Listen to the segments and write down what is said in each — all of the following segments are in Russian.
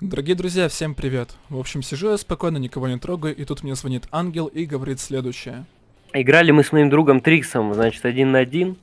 Дорогие друзья, всем привет. В общем, сижу я спокойно, никого не трогаю, и тут мне звонит ангел и говорит следующее. Играли мы с моим другом Триксом, значит, один на один.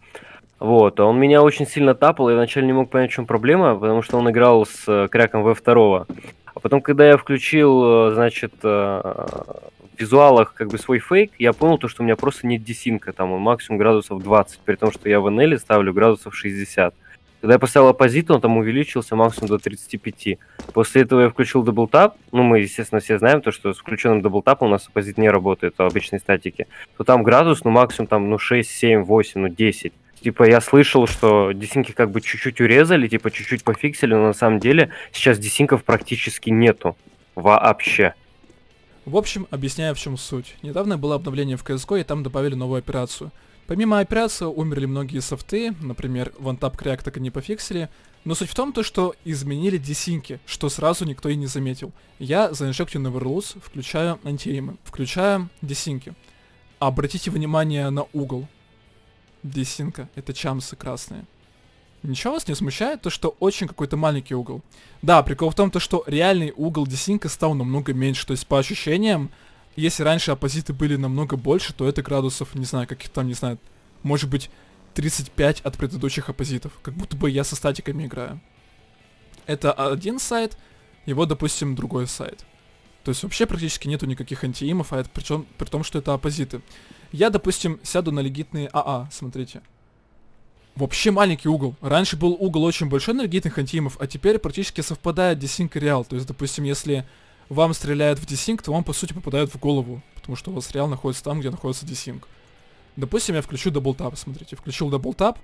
Вот, а он меня очень сильно тапал, я вначале не мог понять, в чем проблема, потому что он играл с э, кряком V2. А потом, когда я включил, э, значит, э, в визуалах как бы свой фейк, я понял то, что у меня просто нет десинка, там он максимум градусов 20, при том, что я в NL ставлю градусов 60. Когда я поставил opposite, он там увеличился максимум до 35. После этого я включил double tap. Ну, мы, естественно, все знаем то, что с включенным double tap ом у нас opposite не работает в обычной статике. То там градус, ну, максимум там, ну, 6, 7, 8, ну, 10. Типа, я слышал, что desync и как бы чуть-чуть урезали, типа, чуть-чуть пофиксили, но на самом деле сейчас desync ов практически нету. Вообще. В общем, объясняю, в чем суть. Недавно было обновление в CSGO, и там добавили новую операцию — Помимо операции умерли многие софты, например, OneTap Crack так и не пофиксили, но суть в том, то, что изменили десинки, что сразу никто и не заметил. Я за Injecting Neverlose включаю антиэймы, включаю десинки. Обратите внимание на угол. Десинка, это чамсы красные. Ничего вас не смущает то, что очень какой-то маленький угол? Да, прикол в том, то, что реальный угол десинка стал намного меньше, то есть по ощущениям, если раньше оппозиты были намного больше, то это градусов, не знаю, каких там, не знаю, может быть 35 от предыдущих оппозитов. Как будто бы я со статиками играю. Это один сайт, его, допустим, другой сайт. То есть вообще практически нету никаких антиимов, а это причем при том, что это оппозиты. Я, допустим, сяду на легитные АА, смотрите. Вообще маленький угол. Раньше был угол очень большой на легитных антиимов, а теперь практически совпадает десинк и реал. То есть, допустим, если вам стреляют в desync, то вам по сути попадают в голову, потому что у вас реал находится там, где находится desync. Допустим, я включу double tap, смотрите, включил double tap,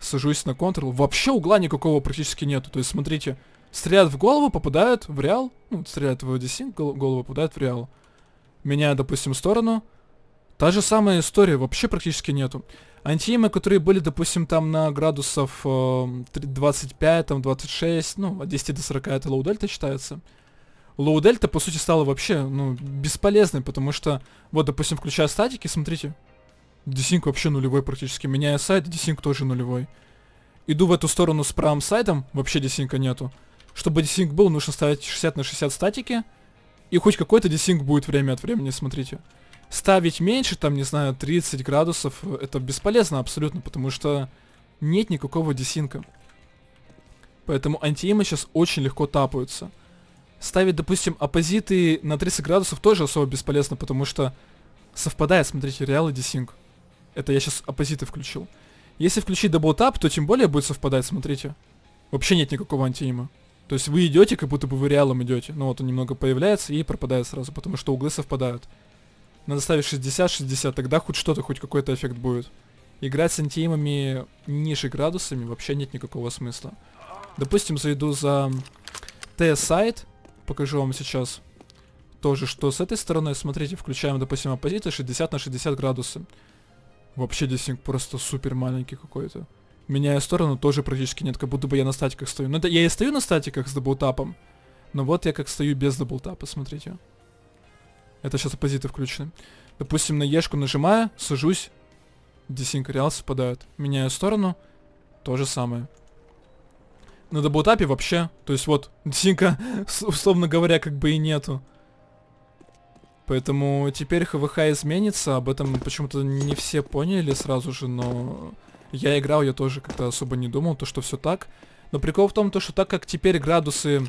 сажусь на контрол, вообще угла никакого практически нету, то есть смотрите, стреляют в голову, попадают в реал, ну, стреляют в desync, голову попадают в реал. Меняю, допустим, сторону, та же самая история, вообще практически нету. Антиимы, которые были, допустим, там на градусов э, 25, там 26, ну, от 10 до 40 это low delta считается low delta, по сути, стала вообще, ну, бесполезной, потому что, вот, допустим, включая статики, смотрите, desync вообще нулевой практически. Меняя side, desync тоже нулевой. Иду в эту сторону с правым side ом, вообще desync а нету. Чтобы desync был, нужно ставить 60 на 60 статики, и хоть какой-то desync будет время от времени, смотрите. Ставить меньше, там, не знаю, 30 градусов, это бесполезно абсолютно, потому что нет никакого desync а. Поэтому anti-aim ы сейчас очень легко тапаются ставить, допустим, opposite ы на 30 градусов тоже особо бесполезно, потому что совпадает, смотрите, real и desync. Это я сейчас opposite ы включил. Если включить double tap, то тем более будет совпадать, смотрите. Вообще нет никакого anti-aim а. То есть вы идете, как будто бы вы real ом идете. Ну вот он немного появляется и пропадает сразу, потому что углы совпадают. Надо ставить 60-60, тогда хоть что-то, хоть какой-то эффект будет. Играть с anti-aim ами ниже градусами вообще нет никакого смысла. Допустим, зайду за T-side, покажу вам сейчас тоже, что с этой стороны, смотрите, включаем, допустим, opposite ы 60 на 60 градусов. Вообще desync просто супер маленький какой-то. Меняя сторону, тоже практически нет, как будто бы я на статиках стою. Ну, это я и стою на статиках с double tap ом, но вот я как стою без double tap а, смотрите. Это сейчас opposite ы включены. Допустим, на ешку нажимаю, сажусь, desync real совпадают. Меняю сторону, то же самое на double tap е вообще. То есть вот, desync а, условно говоря, как бы и нету. Поэтому теперь ХВХ изменится, об этом почему-то не все поняли сразу же, но я играл, я тоже как-то особо не думал, то что все так. Но прикол в том, то, что так как теперь градусы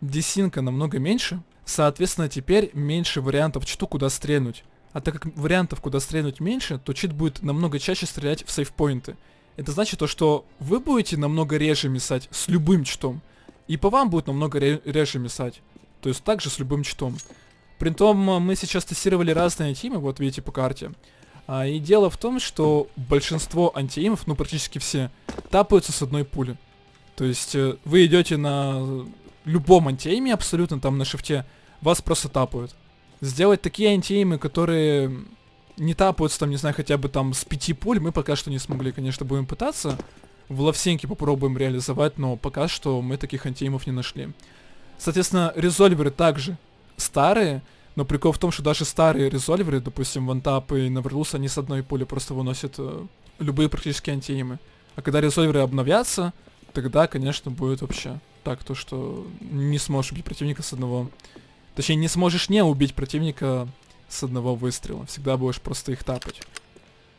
десинка намного меньше, соответственно, теперь меньше вариантов читу, куда стрельнуть. А так как вариантов, куда стрельнуть меньше, то чит будет намного чаще стрелять в сейфпоинты. Это значит то, что вы будете намного реже мисать с любым чтом. И по вам будет намного ре реже мисать. То есть также с любым чтом. Притом мы сейчас тестировали разные тимы, вот видите по карте. А, и дело в том, что большинство антиимов, ну практически все, тапаются с одной пули. То есть э, вы идете на любом антииме абсолютно, там на шифте, вас просто тапают. Сделать такие антиимы, которые не тапаются там, не знаю, хотя бы там с пяти пуль, мы пока что не смогли, конечно, будем пытаться. В лавсенке попробуем реализовать, но пока что мы таких антиимов не нашли. Соответственно, резольверы также старые, но прикол в том, что даже старые резольверы, допустим, вантап и Наверлус, они с одной пули просто выносят э, любые практически антиимы. А когда резольверы обновятся, тогда, конечно, будет вообще так, то что не сможешь убить противника с одного... Точнее, не сможешь не убить противника с одного выстрела. Всегда будешь просто их тапать.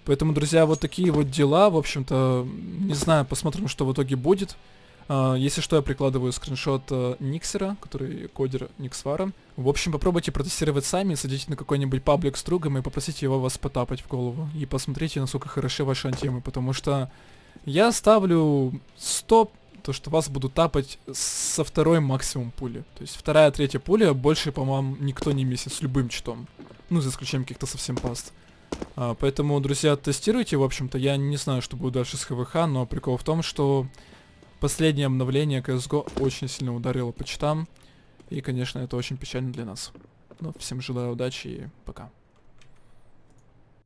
Поэтому, друзья, вот такие вот дела. В общем-то, не знаю, посмотрим, что в итоге будет. Uh, если что, я прикладываю скриншот uh, Никсера, который кодер Никсвара. В общем, попробуйте протестировать сами, садите на какой-нибудь паблик с другом и попросите его вас потапать в голову. И посмотрите, насколько хороши ваши антимы, потому что я ставлю 100, то что вас будут тапать со второй максимум пули. То есть вторая, третья пуля больше, по-моему, никто не месяц с любым читом. Ну, за исключением каких-то совсем паст. А, поэтому, друзья, тестируйте, в общем-то. Я не знаю, что будет дальше с ХВХ, но прикол в том, что последнее обновление CSGO очень сильно ударило по читам. И, конечно, это очень печально для нас. Но всем желаю удачи и пока.